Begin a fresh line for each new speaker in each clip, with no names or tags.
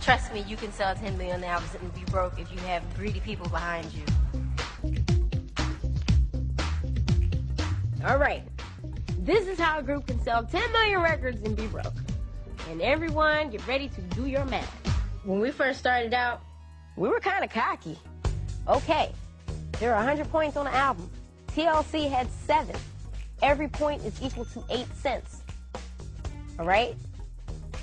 Trust me, you can sell 10 million albums and be broke if you have greedy people behind you. All right. This is how a group can sell 10 million records and be broke. And everyone, get ready to do your math. When we first started out, we were kind of cocky. Okay, there are 100 points on an album. TLC had seven. Every point is equal to eight cents. All right?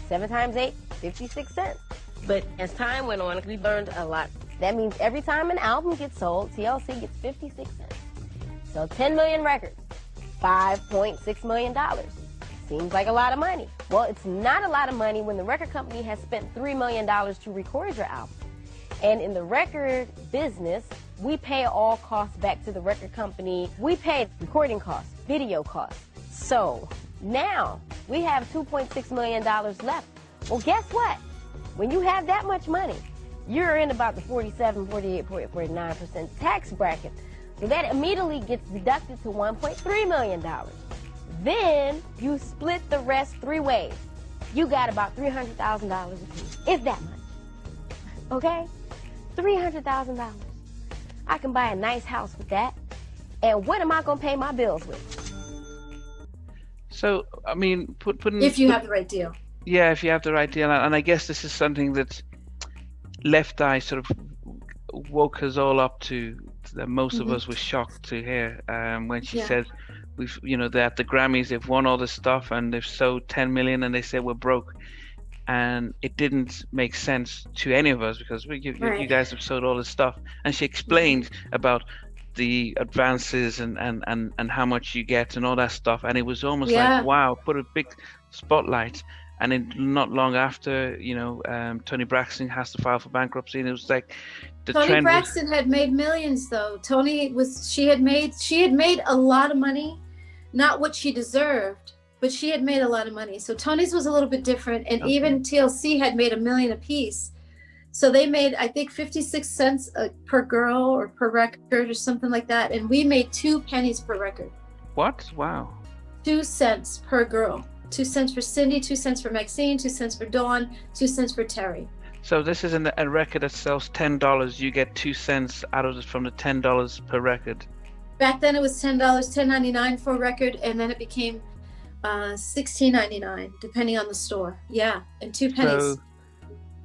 Seven times eight, 56 cents. But as time went on, we learned a lot. That means every time an album gets sold, TLC gets 56 cents. So 10 million records, $5.6 million. Seems like a lot of money. Well, it's not a lot of money when the record company has spent $3 million to record your album. And in the record business, we pay all costs back to the record company. We pay recording costs, video costs. So now we have $2.6 million left. Well, guess what? When you have that much money, you're in about the 47, 48, 49% tax bracket. So that immediately gets deducted to $1.3 million. Then you split the rest three ways. You got about $300,000 a piece, if that much. Okay? $300,000. I can buy a nice house with that. And what am I going to pay my bills with?
So, I mean, put, putting.
If you
put,
have the right deal.
Yeah, if you have the right deal. And I guess this is something that Left Eye sort of woke us all up to, that most mm-hmm. of us were shocked to hear um, when she yeah. said, we've, you know, that the Grammys, they've won all this stuff and they've sold 10 million and they said we're broke and it didn't make sense to any of us because we, you, right. you guys have sold all this stuff. And she explained about the advances and, and, and, and how much you get and all that stuff. And it was almost yeah. like, wow, put a big spotlight. And in not long after, you know, um, Toni Braxton has to file for bankruptcy, and it was like
the Toni Braxton was... had made millions, though. Toni was she had made she had made a lot of money, not what she deserved, but she had made a lot of money. So Toni's was a little bit different. And okay. even TLC had made a million a piece. So they made, I think, 56 cents uh, per girl or per record or something like that. And we made two pennies per record.
What? Wow.
Two cents per girl. Two cents for Cindy, two cents for Maxine, two cents for Dawn, two cents for Terry.
So this is in a record that sells ten dollars. You get two cents out of it from the ten dollars per record.
Back then it was ten dollars, ten ninety nine for a record, and then it became uh, sixteen ninety nine, depending on the store. Yeah, and two pennies. So,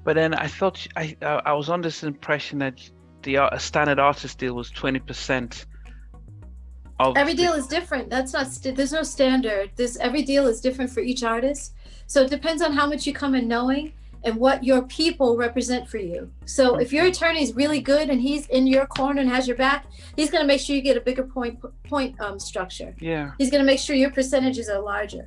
but then I thought I I was under this impression that the uh, standard artist deal was twenty percent.
Every deal is different. That's not. There's no standard. This every deal is different for each artist. So it depends on how much you come in knowing and what your people represent for you. So if your attorney is really good and he's in your corner and has your back, he's going to make sure you get a bigger point point um, structure.
Yeah.
He's going to make sure your percentages are larger.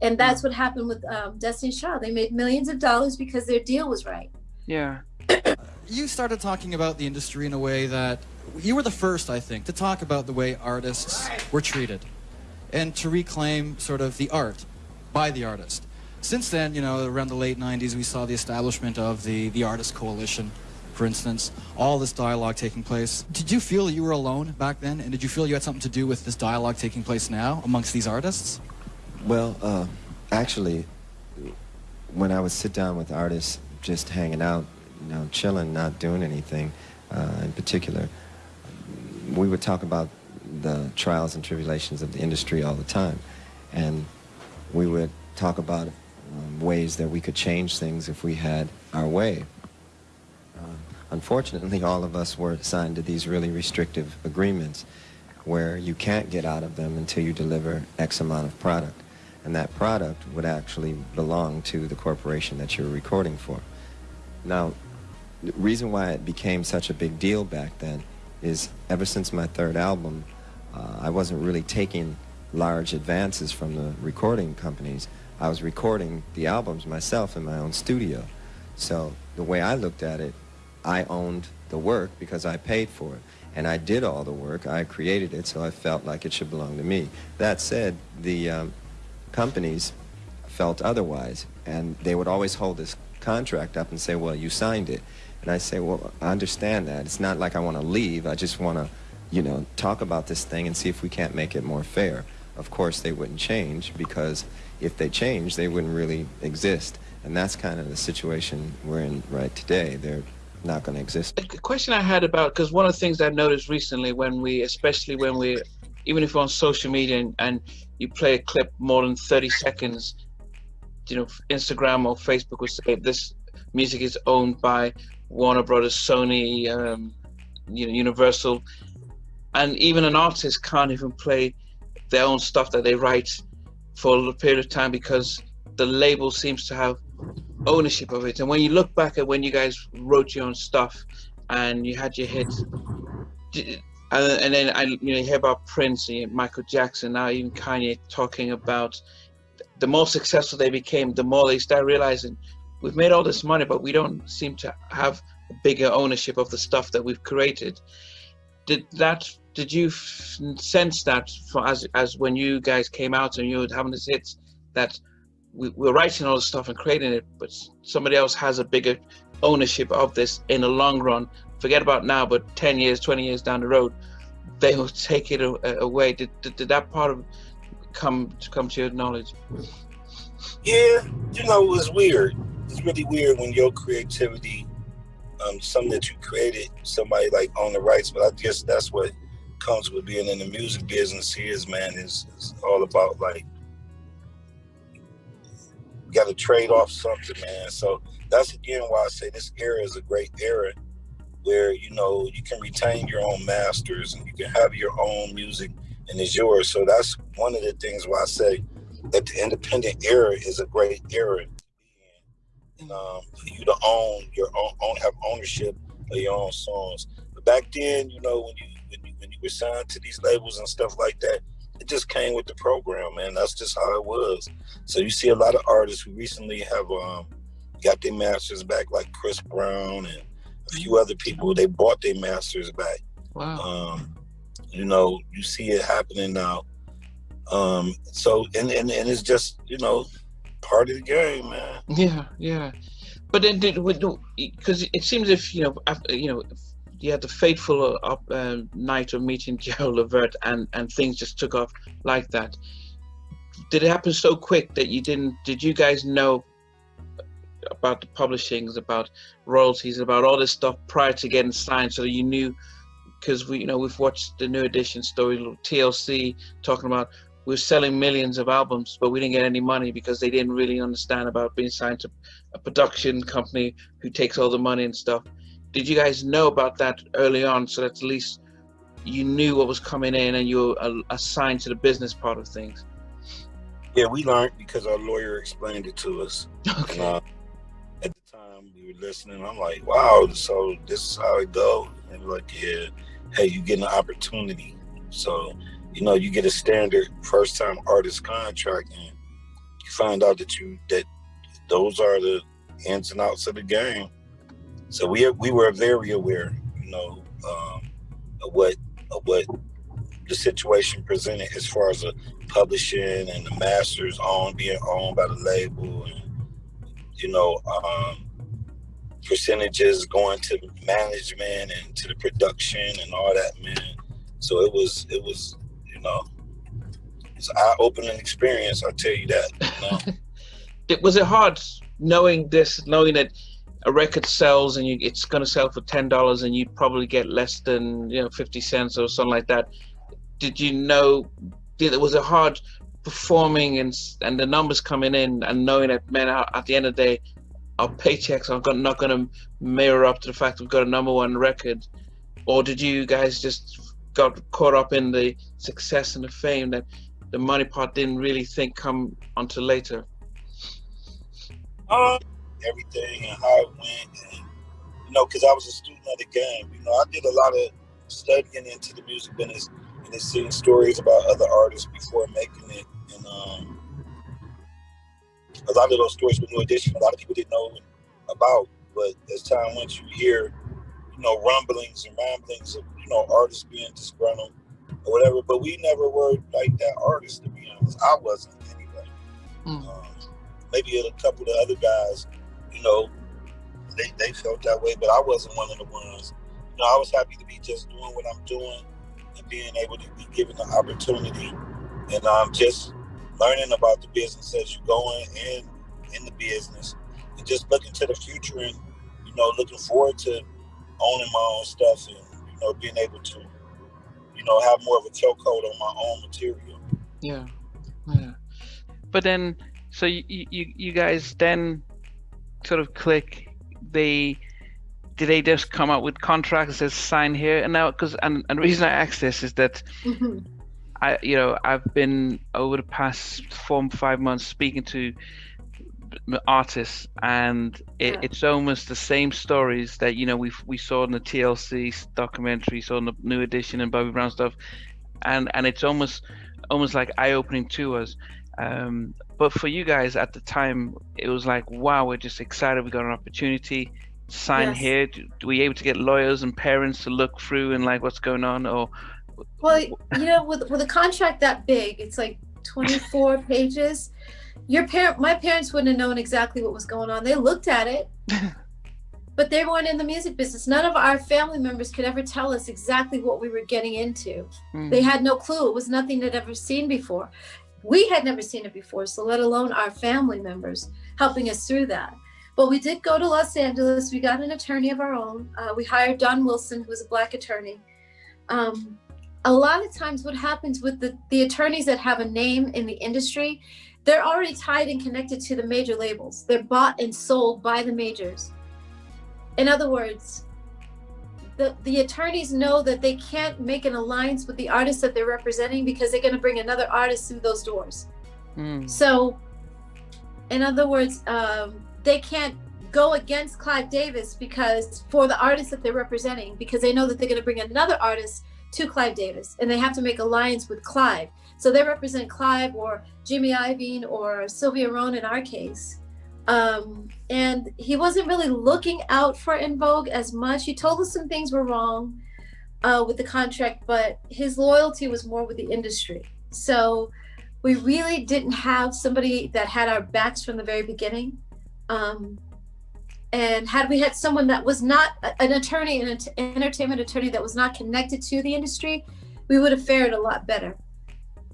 And that's what happened with um, Destiny's Child. They made millions of dollars because their deal was right.
Yeah.
you started talking about the industry in a way that you were the first, I think, to talk about the way artists were treated and to reclaim sort of the art by the artist. Since then, you know, around the late 90s, we saw the establishment of the, the Artist Coalition, for instance, all this dialogue taking place. Did you feel you were alone back then? And did you feel you had something to do with this dialogue taking place now amongst these artists?
Well, uh, actually, when I would sit down with artists, just hanging out, you know, chilling, not doing anything uh, in particular, we would talk about the trials and tribulations of the industry all the time. And we would talk about um, ways that we could change things if we had our way. Uh, unfortunately, all of us were signed to these really restrictive agreements where you can't get out of them until you deliver X amount of product. And that product would actually belong to the corporation that you're recording for. Now, the reason why it became such a big deal back then is ever since my third album, uh, I wasn't really taking large advances from the recording companies. I was recording the albums myself in my own studio. So the way I looked at it, I owned the work because I paid for it. And I did all the work. I created it, so I felt like it should belong to me. That said, the um, companies felt otherwise. And they would always hold this contract up and say, well, you signed it. And I say, well, I understand that. It's not like I want to leave. I just want to, you know, talk about this thing and see if we can't make it more fair. Of course, they wouldn't change because if they changed, they wouldn't really exist. And that's kind of the situation we're in right today. They're not going to exist.
A question I had about because one of the things I've noticed recently when we, especially when we, even if we're on social media and, and you play a clip more than 30 seconds, you know, Instagram or Facebook will say this music is owned by Warner Brothers, Sony, um, you know, Universal, and even an artist can't even play their own stuff that they write for a period of time because the label seems to have ownership of it. And when you look back at when you guys wrote your own stuff and you had your hits, and, then I you know you hear about Prince and Michael Jackson now even Kanye talking about the more successful they became, the more they start realizing we've made all this money, but we don't seem to have a bigger ownership of the stuff that we've created. Did that? Did you sense that for as as when you guys came out and you were having this hit that we, we're writing all this stuff and creating it, but somebody else has a bigger ownership of this in the long run. Forget about now, but 10 years, 20 years down the road, they will take it away. Did, did, did that part of come to come to your knowledge?
Yeah, you know, it's weird. It's really weird when your creativity, um, something that you created, somebody like on the rights. But I guess that's what comes with being in the music business. Is man, is all about like got to trade off something, man. So that's again why I say this era is a great era where you know you can retain your own masters and you can have your own music and it's yours. So that's one of the things why I say that the independent era is a great era and um, for you to own your own, own, have ownership of your own songs. But back then, you know, when you when you when you were signed to these labels and stuff like that, it just came with the program, man. That's just how it was. So you see a lot of artists who recently have um, got their masters back, like Chris Brown and a few other people. They bought their masters back.
Wow.
Um, you know, you see it happening now. Um, so and, and and it's just you know part of the game, man.
Yeah, yeah. But then did because it seems if you know after, you know you had the fateful uh, uh, night of meeting Gerald Levert and and things just took off like that. Did it happen so quick that you didn't? Did you guys know about the publishings, about royalties, about all this stuff prior to getting signed, so you knew? Because we, you know, we've watched the New Edition story, TLC, talking about we're selling millions of albums, but we didn't get any money because they didn't really understand about being signed to a production company who takes all the money and stuff did you guys know about that early on so that at least you knew what was coming in and you were assigned to the business part of things?
Yeah, we learned because our lawyer explained it to us.
Okay. And, uh,
at the time we were listening, I'm like, wow, so this is how it goes. And we're like, yeah, hey, you get an opportunity. So, you know, you get a standard first time artist contract and you find out that you that those are the ins and outs of the game. So we we were very aware, you know, um, of what of what the situation presented as far as the publishing and the masters on being owned by the label, and you know, um, percentages going to management and to the production and all that, man. So it was it was know it's an eye opening experience. I'll tell you that. You know?
it was it hard knowing this, knowing that a record sells and you, it's going to sell for ten dollars and you probably get less than you know fifty cents or something like that. Did you know? Did, was it hard performing and and the numbers coming in and knowing that man at the end of the day our paychecks are not going to mirror up to the fact we've got a number one record, or did you guys just got caught up in the success and the fame that the money part didn't really think come until later?
Um, everything and how it went. And, you know, because I was a student of the game. You know, I did a lot of studying into the music business and seeing stories about other artists before making it. And um, a lot of those stories were new edition. A lot of people didn't know about. But as time went, you hear, you know, rumblings and ramblings of, you know, artists being disgruntled or whatever. But we never were like that artist, to be honest. I wasn't anyway. Mm. Um, maybe a couple of the other guys you know, they, they felt that way, but I wasn't one of the ones. You know, I was happy to be just doing what I'm doing and being able to be given the opportunity and um, just learning about the business as you're going and in the business and just looking to the future and you know looking forward to owning my own stuff and know being able to you know have more of a chokehold on my own material.
Yeah, yeah. But then, so you you you guys then sort of click. They did they just come up with contracts that sign here and now? Because and and the reason I ask this is that. Mm-hmm. I, you know, I've been over the past four five months speaking to artists, and it, yeah. it's almost the same stories that you know we we saw in the TLC documentary, saw in the New Edition and Bobby Brown stuff, and and it's almost almost like eye opening to us. Um, but for you guys at the time, it was like, wow, we're just excited. We got an opportunity. Sign yes. here. Do, do we able to get lawyers and parents to look through and like what's going on, or?
Well, you know, with with a contract that big, it's like 24 pages your parent my parents wouldn't have known exactly what was going on. They looked at it. But they weren't in the music business. None of our family members could ever tell us exactly what we were getting into. Mm. they had no clue. It was nothing they'd ever seen before. We had never seen it before so let alone our family members helping us through that. But we did go to los angeles. We got an attorney of our own. Uh, we hired don wilson who was a black attorney. Um, a lot of times what happens with the, the attorneys that have a name in the industry they're already tied and connected to the major labels. They're bought and sold by the majors. In other words, the, the attorneys know that they can't make an alliance with the artist that they're representing because they're going to bring another artist through those doors. Mm. So, in other words, um, they can't go against Clive Davis because for the artist that they're representing, because they know that they're going to bring another artist to Clive Davis and they have to make alliance with Clive. So they represent Clive or Jimmy Iovine or Sylvia Rhone in our case. Um, and he wasn't really looking out for En Vogue as much. He told us some things were wrong uh, with the contract, but his loyalty was more with the industry. So we really didn't have somebody that had our backs from the very beginning. Um, and had we had someone that was not an attorney, an entertainment attorney that was not connected to the industry, we would have fared a lot better.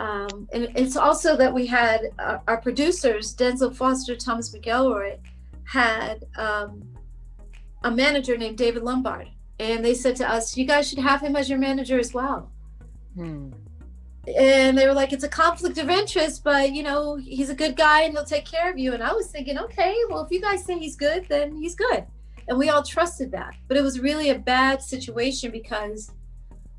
Um, and it's also that we had uh, our producers, Denzil Foster, Thomas McElroy, had um, a manager named David Lombard. And they said to us, you guys should have him as your manager as well. Hmm. And they were like, it's a conflict of interest, but you know, he's a good guy and he'll take care of you. And I was thinking, okay, well, if you guys say he's good, then he's good. And we all trusted that. But it was really a bad situation because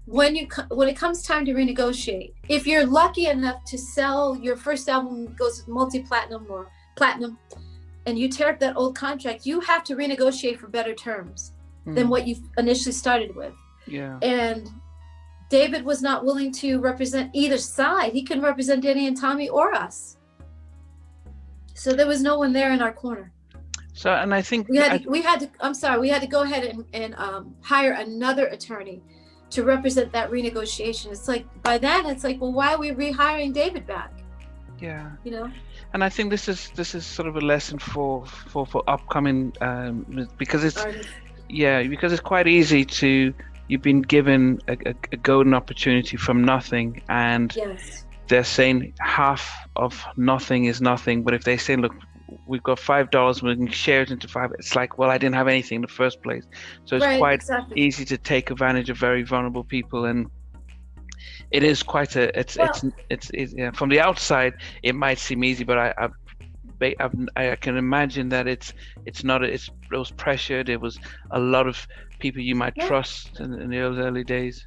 when you when it comes time to renegotiate if you're lucky enough to sell your first album goes multi-platinum or platinum and you tear up that old contract you have to renegotiate for better terms mm. than what you initially started with.
Yeah.
And david was not willing to represent either side. He couldn't represent danny and tommy or us. So there was no one there in our corner.
So and i think
we had to, I, we had to i'm sorry we had to go ahead and, and um, hire another attorney to represent that renegotiation. It's like by then it's like, well, why are we rehiring David back?
Yeah.
You know.
And I think this is this is sort of a lesson for for for upcoming um, because it's Artists. yeah because it's quite easy to you've been given a, a, a golden opportunity from nothing and
yes.
they're saying half of nothing is nothing but if they say look we've got five dollars we can share it into five it's like well i didn't have anything in the first place so it's
right,
quite
exactly.
easy to take advantage of very vulnerable people and it is quite a it's well, it's it's, it's yeah, from the outside it might seem easy but i i I can imagine that it's it's not it's it was pressured. It was a lot of people you might yeah. trust in, in those early days.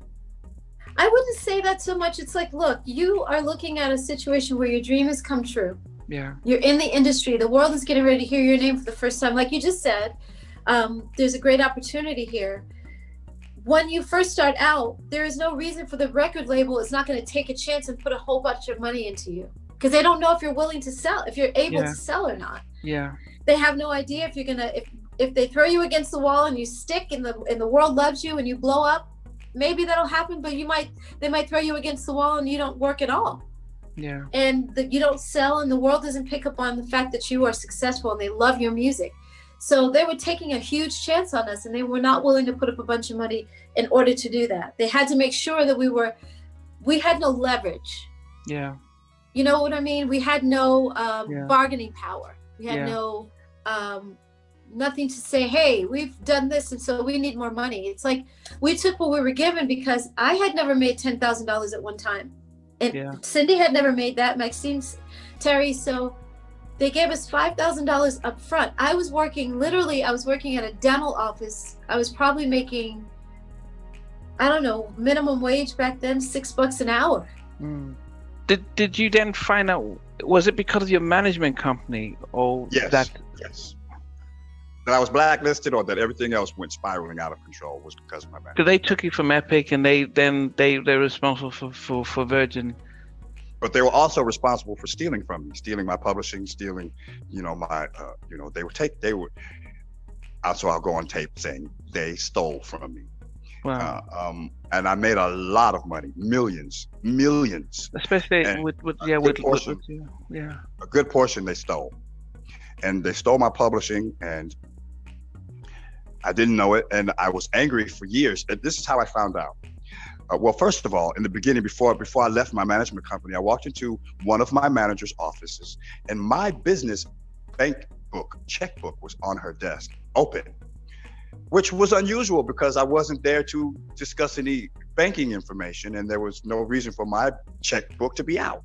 I wouldn't say that so much. It's like, look, you are looking at a situation where your dream has come true
yeah.
You're in the industry. The world is getting ready to hear your name for the first time. Like you just said um, there's a great opportunity here. When you first start out there is no reason for the record label is not going to take a chance and put a whole bunch of money into you. Because they don't know if you're willing to sell if you're able yeah. to sell or not.
Yeah.
They have no idea if you're gonna if if they throw you against the wall and you stick and the and the world loves you and you blow up maybe that'll happen but you might they might throw you against the wall and you don't work at all
yeah
and that you don't sell and the world doesn't pick up on the fact that you are successful and they love your music so they were taking a huge chance on us and they were not willing to put up a bunch of money in order to do that they had to make sure that we were we had no leverage
yeah
you know what i mean we had no um, yeah. bargaining power we had yeah. no um, nothing to say, hey, we've done this and so we need more money. It's like we took what we were given because I had never made $10,000 at one time. And yeah. Cindy had never made that, Maxine's Terry. So they gave us $5,000 up front. I was working, literally, I was working at a dental office. I was probably making, I don't know, minimum wage back then, six bucks an hour.
Mm. Did, did you then find out, was it because of your management company or
yes, that? Yes that I was blacklisted or that everything else went spiraling out of control was because of my back.
Because they took you from Epic and they then they they're responsible for, for, for Virgin.
But they were also responsible for stealing from me, stealing my publishing, stealing, you know, my, uh, you know, they would take, they would. Also, I'll go on tape saying they stole from me. Wow. Uh, um, and I made a lot of money, millions, millions.
Especially and with, with yeah, with, portion, with, yeah.
A good portion they stole, and they stole my publishing, and I didn't know it, and I was angry for years. And this is how I found out. Uh, well, first of all, in the beginning, before before I left my management company, I walked into one of my manager's offices, and my business bank book, checkbook, was on her desk, open, which was unusual because I wasn't there to discuss any banking information, and there was no reason for my checkbook to be out.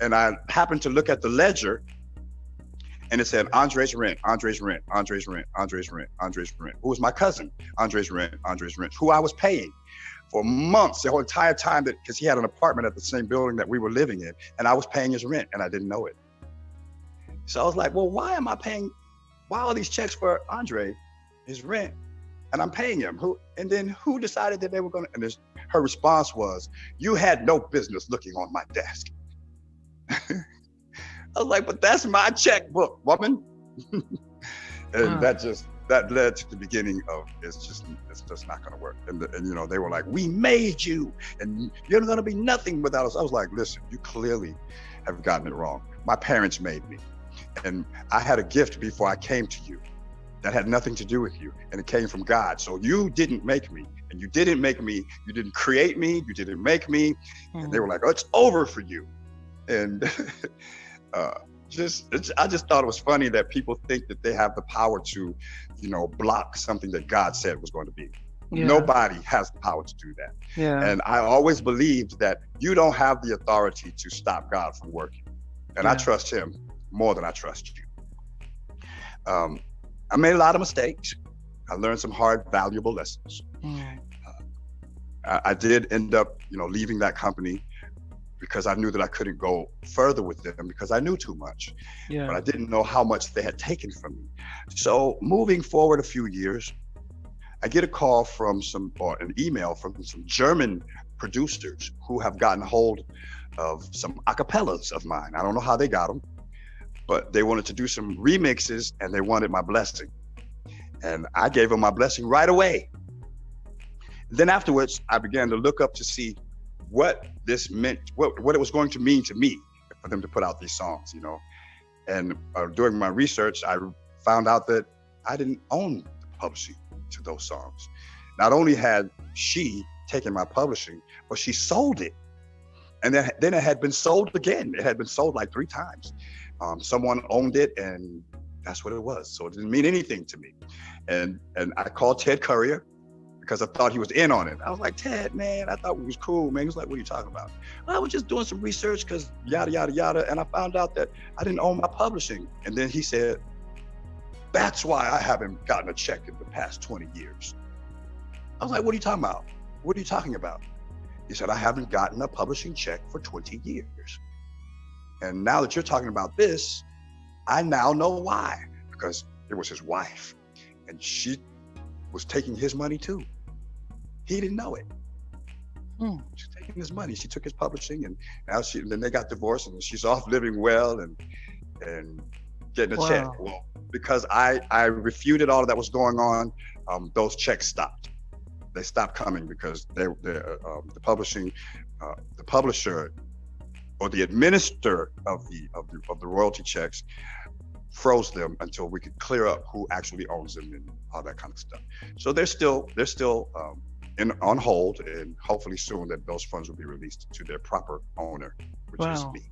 And I happened to look at the ledger and it said Andre's rent, Andre's rent, Andre's rent, Andre's rent, Andre's rent, who was my cousin, Andre's rent, Andre's rent, who I was paying for months, the whole entire time that because he had an apartment at the same building that we were living in, and I was paying his rent and I didn't know it. So I was like, well, why am I paying why all these checks for Andre, his rent, and I'm paying him? Who and then who decided that they were gonna and this, her response was, You had no business looking on my desk. I was like, but that's my checkbook, woman. and that just that led to the beginning of it's just it's just not going to work. And, the, and you know they were like, we made you, and you're going to be nothing without us. I was like, listen, you clearly have gotten it wrong. My parents made me, and I had a gift before I came to you that had nothing to do with you, and it came from God. So you didn't make me, and you didn't make me. You didn't create me. You didn't make me. Mm-hmm. And they were like, oh, it's over for you. And uh, just I just thought it was funny that people think that they have the power to, you know, block something that God said was going to be. Yeah. Nobody has the power to do that. Yeah. And I always believed that you don't have the authority to stop God from working. And yeah. I trust him more than I trust you. Um, I made a lot of mistakes. I learned some hard, valuable lessons. Uh, I, I, did end up, you know, leaving that company because I knew that I couldn't go further with them because I knew too much. Yeah. But I didn't know how much they had taken from me. So moving forward a few years, I get a call from some or an email from some German producers who have gotten hold of some acapellas of mine. I don't know how they got them, but they wanted to do some remixes and they wanted my blessing. And I gave them my blessing right away. Then afterwards, I began to look up to see what this meant, what, what it was going to mean to me for them to put out these songs, you know. And uh, during my research, I found out that I didn't own the publishing to those songs. Not only had she taken my publishing, but she sold it. And then, then it had been sold again. It had been sold like three times. Um, someone owned it and that's what it was. So it didn't mean anything to me. And and I called Ted Currier because I thought he was in on it. I was like, Ted, man, I thought we was cool, man. He was like, what are you talking about? I was just doing some research because yada, yada, yada. And I found out that I didn't own my publishing. And then he said, that's why I haven't gotten a check in the past 20 years. I was like, what are you talking about? What are you talking about? He said, I haven't gotten a publishing check for 20 years. And now that you're talking about this, I now know why, because it was his wife. And she was taking his money too. He didn't know it. Mm. She's taking his money. She took his publishing, and now she. Then they got divorced, and she's off living well and and getting a wow. check. Well, because I I refuted all of that was going on, um, those checks stopped. They stopped coming because they, they uh, um, the publishing, uh, the publisher, or the administrator of the of the of the royalty checks froze them until we could clear up who actually owns them and all that kind of stuff. So they're still they're still um, in, on hold, and hopefully soon that those funds will be released to their proper owner, which wow. is me.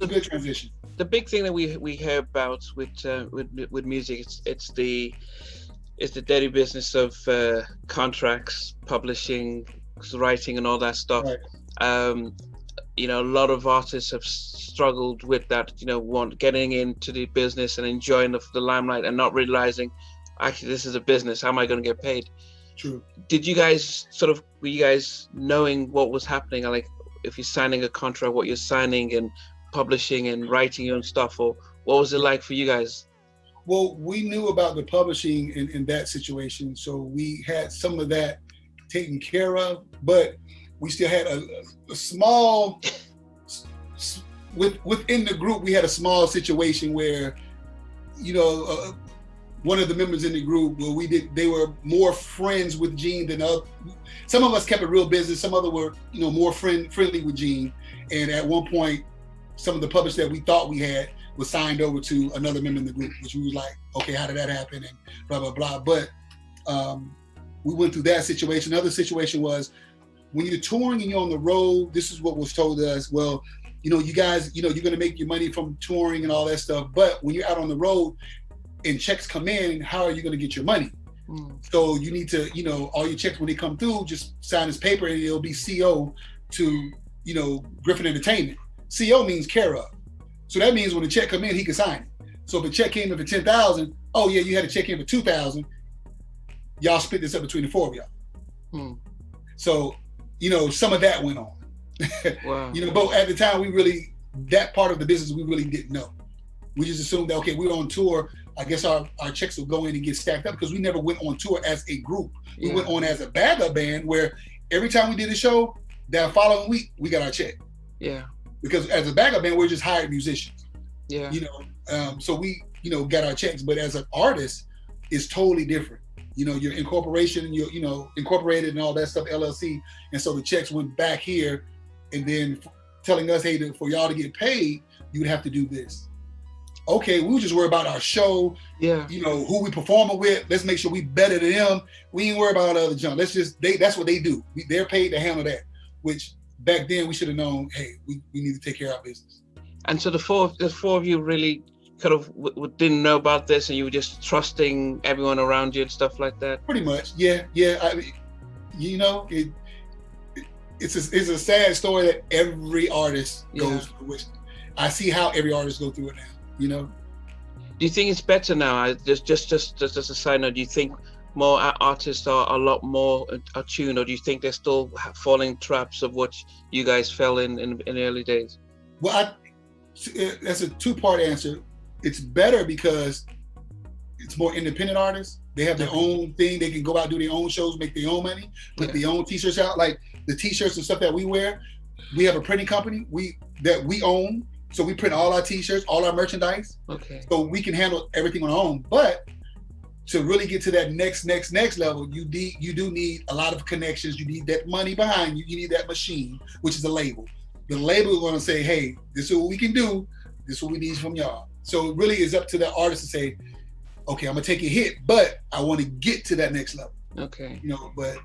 It's a good transition.
the big thing that we we hear about with uh, with with music it's, it's the it's the dirty business of uh, contracts, publishing, writing, and all that stuff. Right. Um, you know, a lot of artists have struggled with that. You know, want getting into the business and enjoying the, the limelight and not realizing, actually, this is a business. How am I going to get paid?
True.
Did you guys sort of were you guys knowing what was happening? Like, if you're signing a contract, what you're signing and publishing and writing your own stuff, or what was it like for you guys?
Well, we knew about the publishing in, in that situation, so we had some of that taken care of, but we still had a, a small with within the group. We had a small situation where, you know, uh, one of the members in the group where we did they were more friends with Gene than other. Some of us kept it real business. Some other were you know more friend friendly with Gene. And at one point, some of the publishers that we thought we had was signed over to another member in the group, which we was like, okay, how did that happen? And blah blah blah. But um, we went through that situation. Another situation was when you're touring and you're on the road. This is what was told to us. Well, you know, you guys, you know, you're gonna make your money from touring and all that stuff. But when you're out on the road and checks come in, how are you gonna get your money? Mm. So you need to, you know, all your checks when they come through, just sign this paper and it'll be CO to, you know, Griffin Entertainment. CO means care of. So that means when the check come in, he can sign it. So if a check came in for 10,000, oh yeah, you had a check in for 2,000, y'all split this up between the four of y'all. Hmm. So, you know, some of that went on. Wow. you know, but at the time we really, that part of the business we really didn't know. We just assumed that, okay, we are on tour. I guess our, our checks will go in and get stacked up because we never went on tour as a group. We yeah. went on as a backup band where every time we did a show, that following week, we got our check.
Yeah
because as a backup band, we're just hired musicians.
Yeah.
You know, um, so we, you know, got our checks, but as an artist, it's totally different. You know, your incorporation, you're, you know, incorporated and all that stuff, LLC. And so the checks went back here and then telling us, hey, for y'all to get paid, you would have to do this. Okay, we just worry about our show.
Yeah.
You know, who we performing with. Let's make sure we better than them. We ain't worry about other junk. Let's just, they, that's what they do. We, they're paid to handle that, which back then we should have known, hey, we, we need to take care of our business.
And so the four, the four of you really kind of didn't know about this, and you were just trusting everyone around you and stuff like that.
Pretty much, yeah, yeah. I mean, you know, it, it it's a, it's a sad story that every artist goes yeah. through. Which I see how every artist go through it now. You know.
Do you think it's better now? I, just just just just as a side note, do you think more artists are a lot more attuned, or do you think they're still falling traps of what you guys fell in in, in the early days?
Well, I, eh, that's a two-part answer. It's better because it's more independent artists. They have their own thing. They can go out do their own shows, make their own money, put yeah. their own t-shirts out. Like the t-shirts and stuff that we wear, we have a printing company we that we own. So we print all our t-shirts, all our merchandise.
Okay.
So we can handle everything on our own. But to really get to that next, next, next level, you need you do need a lot of connections. You need that money behind you. You need that machine, which is a label. The label is going to say, "Hey, this is what we can do. This is what we need from y'all." So it really is up to the artist to say, "Okay, I'm gonna take a hit, but I want to get to that next level."
Okay.
You know, but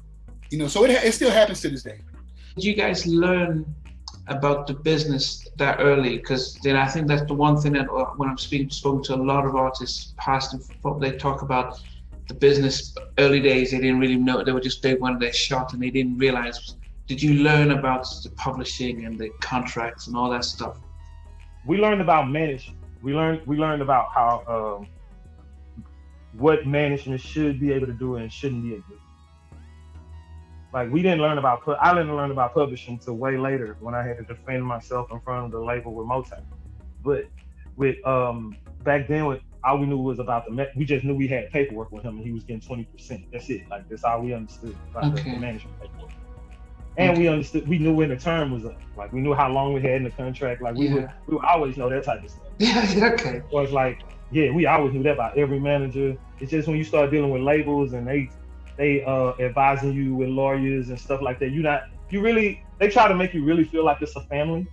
you know, so it it still happens to this day.
Did you guys learn about the business that early because then I think that's the one thing that uh, when I'm speaking spoken to a lot of artists past and they talk about the business early days they didn't really know they were just they wanted their shot and they didn't realize did you learn about the publishing and the contracts and all that stuff?
We learned about management we learned we learned about how um, what management should be able to do and shouldn't be able to do like we didn't learn about I didn't learn about publishing until way later when I had to defend myself in front of the label with Motown. But with um back then with all we knew was about the we just knew we had paperwork with him and he was getting 20%. That's it. Like that's all we understood about okay. the, management paperwork. And okay. we understood we knew when the term was up. Like we knew how long we had in the contract. Like we yeah. would we would always know that type of stuff.
Yeah, okay.
It was like, yeah, we always knew that about every manager. It's just when you start dealing with labels and they they uh advising you with lawyers and stuff like that. You not you really they try to make you really feel like it's a family.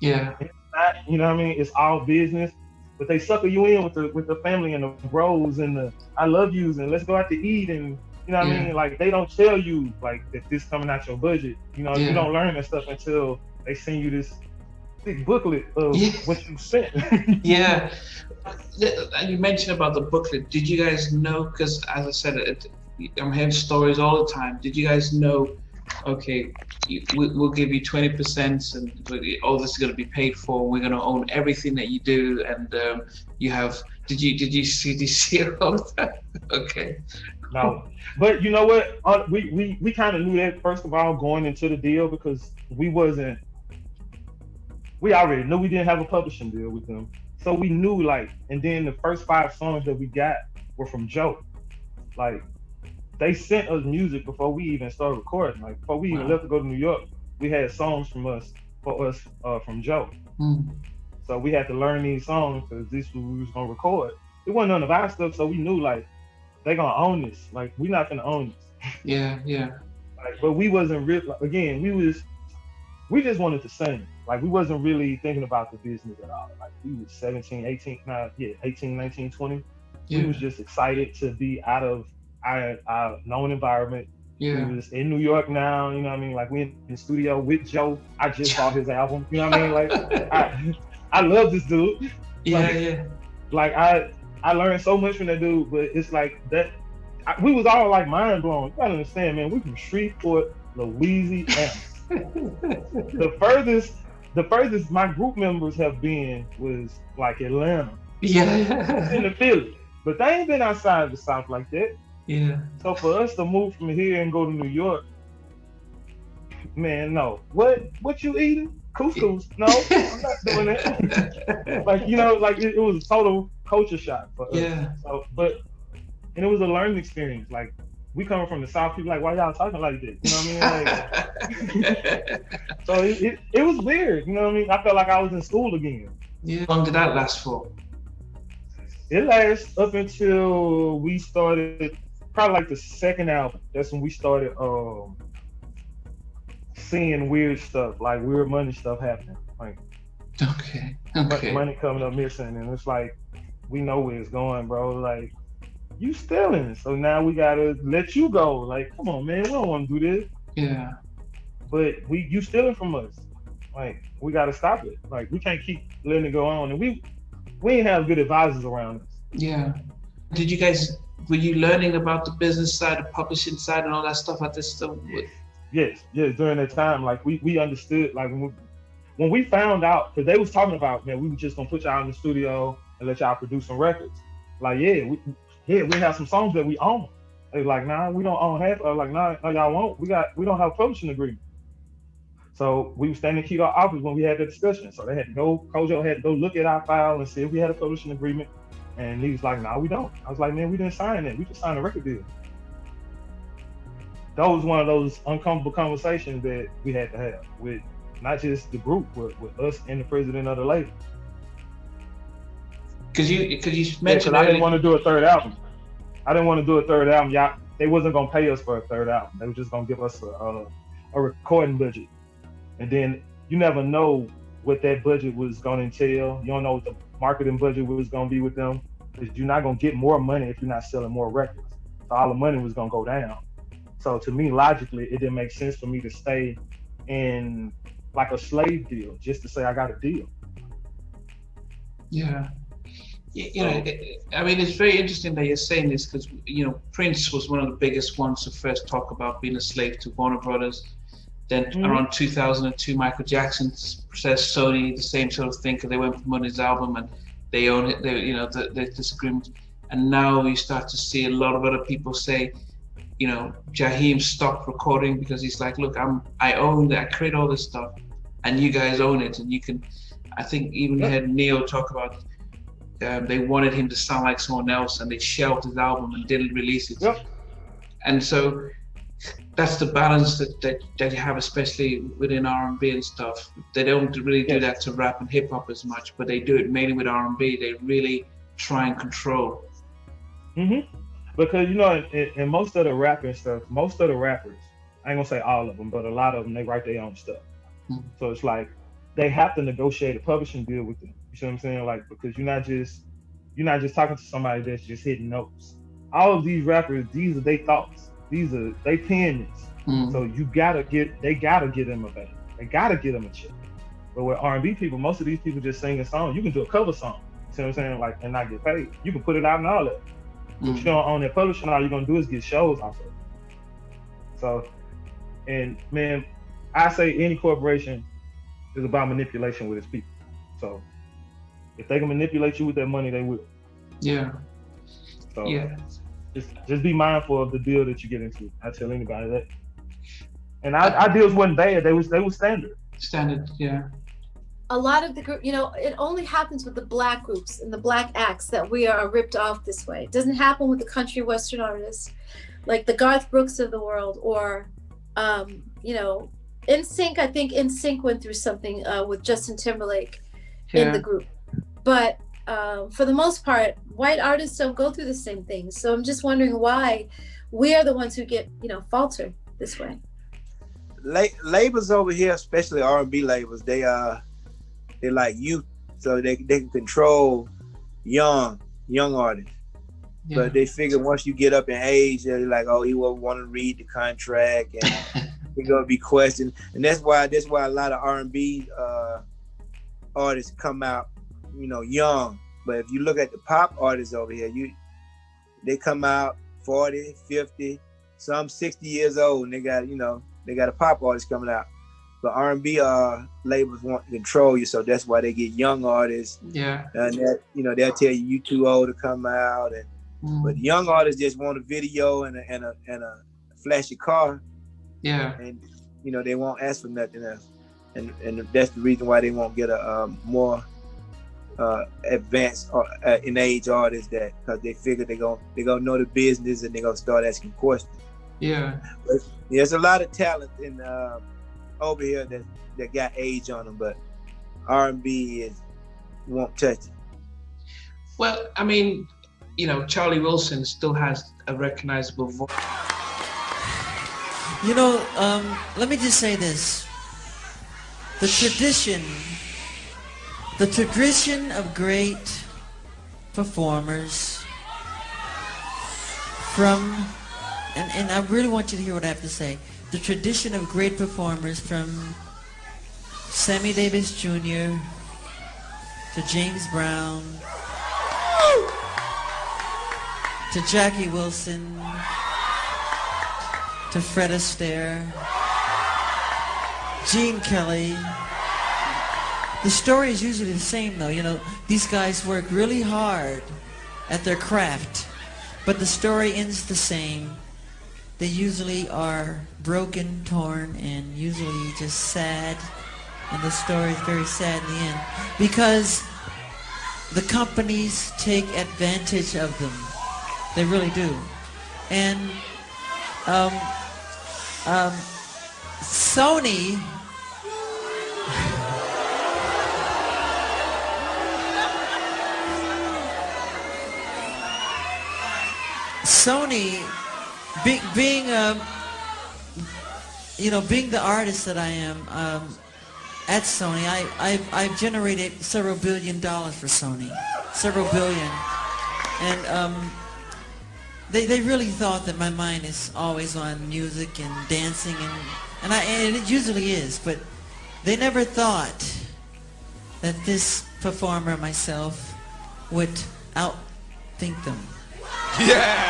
Yeah.
Not, you know what I mean? It's all business. But they sucker you in with the with the family and the bros and the I love yous and let's go out to eat and you know what yeah. I mean? Like they don't tell you like that this coming out your budget. You know, yeah. you don't learn that stuff until they send you this big booklet of
Yeah.
what you sent.
yeah. And you mentioned about the booklet. Did you guys know? Because as I said, it, I'm hearing stories all the time. Did you guys know? Okay, we, we'll give you 20%, and all this is going to be paid for. We're going to own everything that you do, and um, you have. Did you did you see did you all? Okay.
No, but you know what? Uh, we we we kind of knew that first of all going into the deal because we wasn't. We already knew we didn't have a publishing deal with them, so we knew like. And then the first five songs that we got were from Joe. Like, they sent us music before we even started recording. Like before we even left to go to New York, we had songs from us for us uh, from Joe.
Hmm.
So we had to learn these songs because this was we was gonna record. It wasn't none of our stuff, so we knew like they gonna own this. Like we not gonna own this.
Yeah, yeah,
Like, but we wasn't real. Like, again, we was we just wanted to sing. Like we wasn't really thinking about the business at all. Like we was 17, 18, nah, yeah, 18, 19, 20.
yeah,
We was just excited to be out of our, our known environment.
yeah.
We was in New York now, you know what I mean? Like we in the studio with Joe. I just bought his album. You know what I mean? Like I I love this dude.
Yeah,
like-
yeah.
like I I learned so much from that dude, but it's like that I, we was all like mind blown. You gotta understand, man. We from Shreveport, Louisiana. the furthest, the furthest my group members have been was like Atlanta
Yeah.
in the Philly, but they ain't been outside the South like that.
Yeah.
So for us to move from here and go to New York, man, no. What what you eating? Couscous? No, I'm not doing that. like you know, like it, it was a total culture shock for us.
Yeah.
So, but and it was a learning experience. Like we coming from the south, people like, why y'all talking like this? You know what I mean? Like, so it, it, it was weird. You know what I mean? I felt like I was in school again.
yeah. How long did that last for?
It lasts up until we started, probably like the second album. That's when we started um seeing weird stuff, like weird money stuff happening, like
Okay. Okay.
money coming up missing, and it's like we know where it's going, bro. Like you stealing, so now we gotta let you go. Like, come on, man, we don't want to do this.
Yeah.
but we you stealing from us. Like we gotta stop it. Like we can't keep letting it go on. And we we ain't have good advisors around us.
Yeah. Did you guys were you learning about the business side, the publishing side, and all that stuff at this stuff?
Yes, yes. During that time, like we we understood. Like when we, when we found out, because they was talking about, man, we were just gonna put y'all in the studio and let y'all produce some records. Like yeah, we yeah we have some songs that we own. They like nah, we don't own half. I was like nah, no y'all won't. We got we don't have a publishing agreement. So we were standing in Kedar office when we had the discussion. So they had to go, Kojo had to go look at our file and see if we had a publishing agreement. And he was like, no, we don't. I was like, man, we didn't sign it. We just signed a record deal. That was one of those uncomfortable conversations that we had to have with not just the group, but with us and the president of the label.
Because you because you
Yeah,
mentioned
I didn't want to do a third album. I didn't want to do a third album. Y'all, they wasn't gonna pay us for a third album. They were just gonna give us a, a, a recording budget, and then you never know what that budget was gonna entail. You don't know what the marketing budget was gonna be with them, because you're not gonna get more money if you're not selling more records. So all the money was gonna go down. So to me, logically, it didn't make sense for me to stay in like a slave deal just to say I got a deal.
Yeah. You know, I mean, it's very interesting that you're saying this because, you know, Prince was one of the biggest ones to first talk about being a slave to Warner Brothers. Then
Mhm.
around 2002, Michael Jackson says Sony the same sort of thing because they went from for Money's album and they own it. They, you know, the, the disagreement. And now you start to see a lot of other people say, you know, Jaheim stopped recording because he's like, look, I'm I own that, I create all this stuff, and you guys own it, and you can. I think even had Ne-Yo talk about um, they wanted him to sound like someone else, and they shelved his album and didn't release it.
Yep.
And so that's the balance that, that, that you have, especially within R and B and stuff. They don't really do
Yes.
that to rap and hip hop as much, but they do it mainly with R and B. They really try and control.
Mm-hmm. Because you know, in, in most of the rapping stuff, most of the rappers, I ain't gonna say all of them, but a lot of them, they write their own stuff.
Mhm.
So it's like they have to negotiate a publishing deal with them. You see what I'm saying? Like because you're not just you're not just talking to somebody that's just hitting notes. All of these rappers, these are their thoughts. These are they pen this.
Mm.
So you gotta get they gotta get them a bag. They gotta get them a check. But with R&B people, most of these people just sing a song. You can do a cover song. See what I'm saying? Like and not get paid. You can put it out and all that. Mm-hmm. You don't own that publishing, all you're gonna do is get shows off of it. So, and man, I say any corporation is about manipulation with its people. So, if they can manipulate you with that money, they will.
Yeah.
So, yeah. Just just be mindful of the deal that you get into. I tell anybody that. And our, our deals weren't bad. They was they was standard.
Standard, yeah
a lot of the group, you know, it only happens with the black groups and the black acts that we are ripped off this way. It doesn't happen with the country western artists, like the Garth Brooks of the world, or, um, you know, NSYNC. I think NSYNC went through something uh, with Justin Timberlake yeah. in the group, but um, for the most part, white artists don't go through the same things. So I'm just wondering why we are the ones who get, you know, faltered this way.
La- labels over here, especially R&B labels, they uh they're like youth, so they they can control young young artists. Yeah. But they figure once you get up in age, they're like, oh, he won't want to read the contract, and he's gonna be questioned. And that's why that's why a lot of R and B uh, artists come out, you know, young. But if you look at the pop artists over here, you they come out 40, 50, some 60 years old, and they got you know they got a pop artist coming out but R&B uh, labels want to control you, so that's why they get young artists.
Yeah.
And that you know they'll tell you you too old to come out, and mm. but young artists just want a video and a and a and a flashy car.
Yeah.
And you know they won't ask for nothing else, and and that's the reason why they won't get a um, more uh, advanced uh, uh in age artists that because they figure they gonna they gonna know the business and they're gonna start asking questions.
Yeah.
But there's a lot of talent in. Uh, over here that that got age on them, but R and B is won't touch it.
Well, I mean, you know, Charlie Wilson still has a recognizable voice.
You know, um, let me just say this: the tradition, the tradition of great performers from, and, and I really want you to hear what I have to say the tradition of great performers from Sammy Davis Jr. to James Brown to Jackie Wilson to Fred Astaire, Gene Kelly. The story is usually the same though. You know, these guys work really hard at their craft, but the story ends the same they usually are broken, torn, and usually just sad. And the story is very sad in the end because the companies take advantage of them. They really do. And um, um, Sony Sony be, being um, you know being the artist that I am um, at Sony, I I've, I've, generated several billion dollars for Sony, several billion, and um, they they really thought that my mind is always on music and dancing and and I and it usually is, but they never thought that this performer myself would outthink them.
Yeah.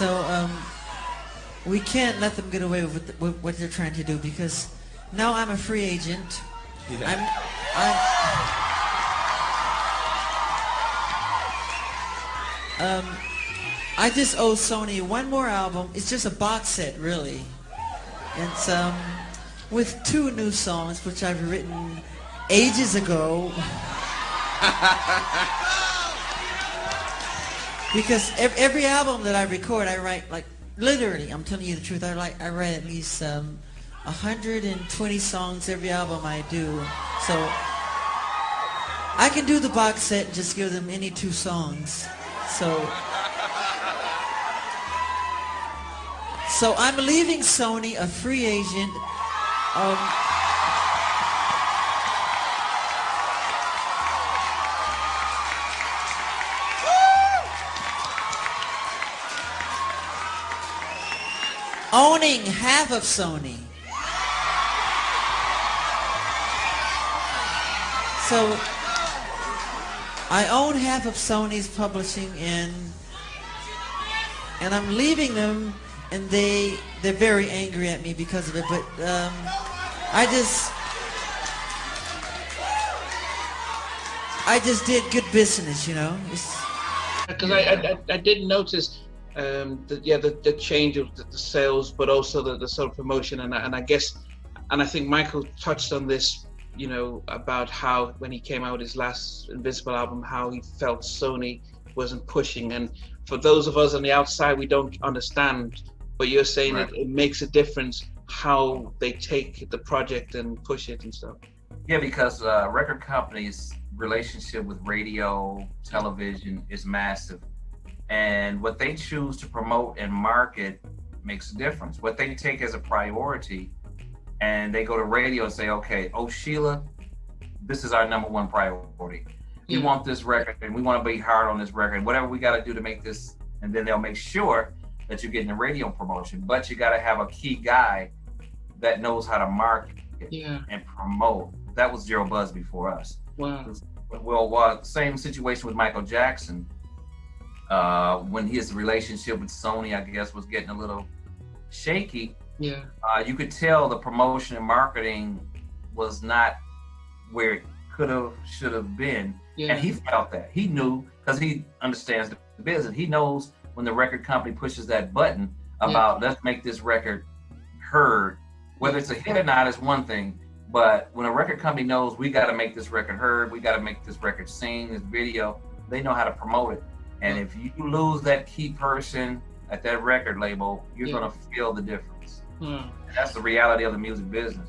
So um, we can't let them get away with, what they're trying to do because now I'm a free agent. Yeah. I'm, I'm, um, I just owe Sony one more album. It's just a box set, really. It's um, with two new songs, which I've written ages ago. because every album that I record, I write like literally. I'm telling you the truth. I like I write at least um, 120 songs every album I do. So I can do the box set and just give them any two songs. So, so I'm leaving Sony a free agent. Um, owning half of Sony. So I own half of Sony's publishing and and I'm leaving them and they they're very angry at me because of it but um, I just I just did good business you know
because I, I I did notice um the, yeah the, the change of the, the sales but also the, the sort of promotion and, and I guess and I think Michael touched on this you know, about how when he came out his last Invincible album, how he felt Sony wasn't pushing. And for those of us on the outside, we don't understand. But you're saying right. it, it makes a difference how they take the project and push it and stuff.
Yeah, because uh, record companies' relationship with radio, television is massive. And what they choose to promote and market makes a difference. What they take as a priority and they go to radio and say, okay, oh Sheila, this is our number one priority. We mm. want this record and we want to be hard on this record. Whatever we got to do to make this, and then they'll make sure that you're getting the radio promotion. But you got to have a key guy that knows how to market
yeah.
and promote. That was Jheryl Busby for us.
Wow.
Well, well, same situation with Michael Jackson. Uh, when his relationship with Sony, I guess, was getting a little shaky
yeah.
Uh, you could tell the promotion and marketing was not where it could have, should have been.
Yeah.
And he felt that. He knew because he understands the business. He knows when the record company pushes that button about yeah. let's make this record heard. Whether it's a hit or not is one thing, but when a record company knows we got to make this record heard, we got to make this record sing, this video, they know how to promote it. And if you lose that key person at that record label, you're yeah. gonna feel the difference.
Hmm.
That's the reality of the music business.